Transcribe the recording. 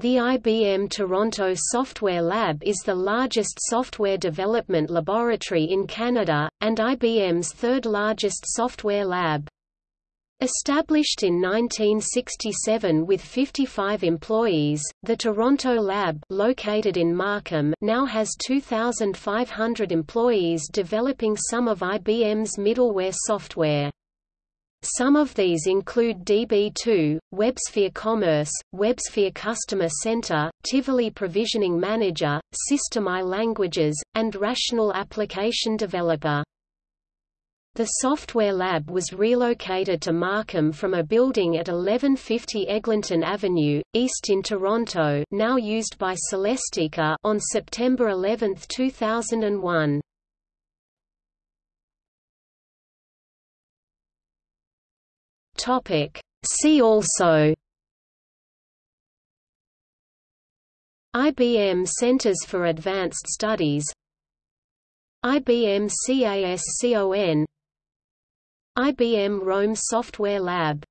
The IBM Toronto Software Lab is the largest software development laboratory in Canada, and IBM's third largest software lab. Established in 1967 with 55 employees, the Toronto Lab located in Markham now has 2,500 employees developing some of IBM's middleware software. Some of these include DB2, WebSphere Commerce, WebSphere Customer Center, Tivoli Provisioning Manager, System I Languages, and Rational Application Developer. The software lab was relocated to Markham from a building at 1150 Eglinton Avenue, east in Toronto now used by Celestica on September 11, 2001. Topic. See also IBM Centers for Advanced Studies IBM CASCON IBM Rome Software Lab